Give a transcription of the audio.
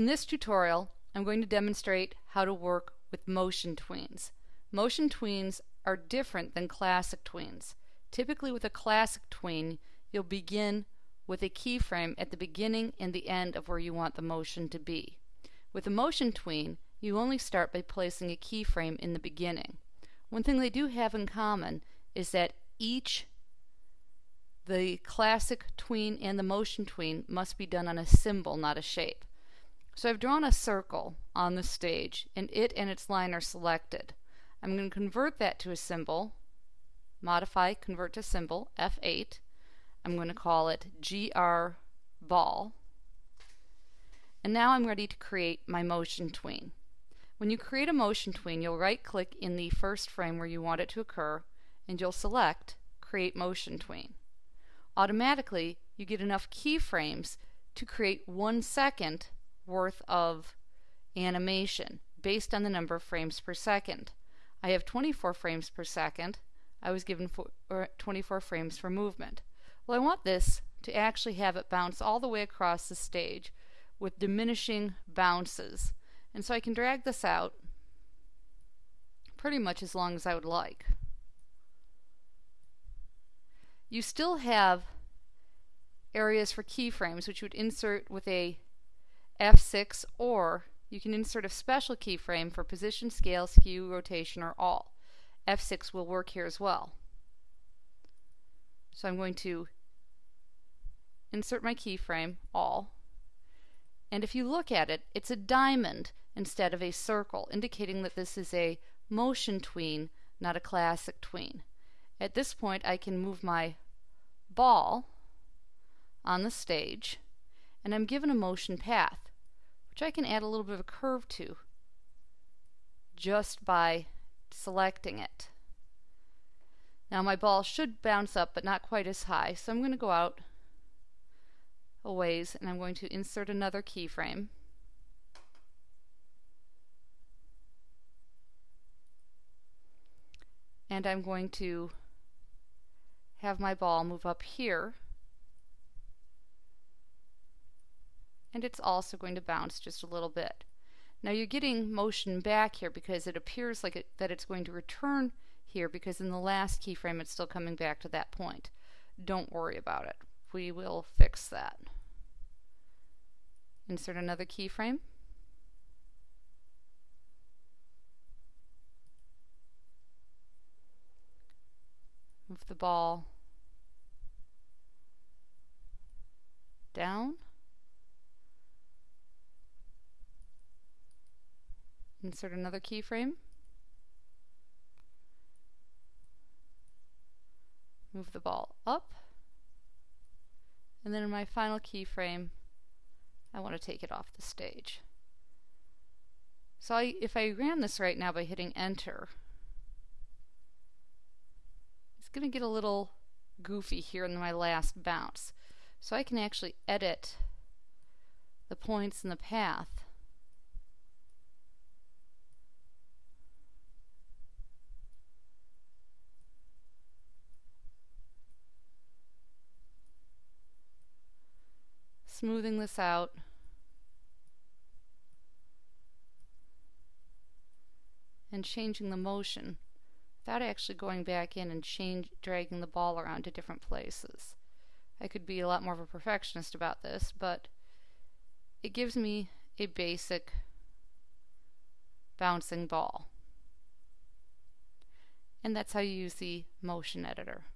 In this tutorial, I'm going to demonstrate how to work with motion tweens. Motion tweens are different than classic tweens. Typically with a classic tween, you'll begin with a keyframe at the beginning and the end of where you want the motion to be. With a motion tween, you only start by placing a keyframe in the beginning. One thing they do have in common is that each the classic tween and the motion tween must be done on a symbol, not a shape. So I've drawn a circle on the stage and it and its line are selected. I'm going to convert that to a symbol, modify, convert to symbol, F8. I'm going to call it GR ball. And now I'm ready to create my motion tween. When you create a motion tween, you'll right click in the first frame where you want it to occur and you'll select create motion tween. Automatically, you get enough keyframes to create one second worth of animation based on the number of frames per second. I have 24 frames per second. I was given 24 frames for movement. Well, I want this to actually have it bounce all the way across the stage with diminishing bounces. And so I can drag this out pretty much as long as I would like. You still have areas for keyframes which you would insert with a F6 or you can insert a special keyframe for position, scale, skew, rotation, or all. F6 will work here as well. So I'm going to insert my keyframe, all, and if you look at it, it's a diamond instead of a circle, indicating that this is a motion tween, not a classic tween. At this point I can move my ball on the stage and I'm given a motion path which I can add a little bit of a curve to just by selecting it. Now my ball should bounce up but not quite as high so I'm going to go out a ways and I'm going to insert another keyframe. And I'm going to have my ball move up here and it's also going to bounce just a little bit. Now you're getting motion back here because it appears like it, that it's going to return here because in the last keyframe it's still coming back to that point. Don't worry about it. We will fix that. Insert another keyframe. Move the ball down. Insert another keyframe. Move the ball up. And then in my final keyframe, I want to take it off the stage. So I, if I ran this right now by hitting enter, it's going to get a little goofy here in my last bounce. So I can actually edit the points in the path smoothing this out. and changing the motion without actually going back in and change dragging the ball around to different places. I could be a lot more of a perfectionist about this, but it gives me a basic bouncing ball. And that's how you use the motion editor.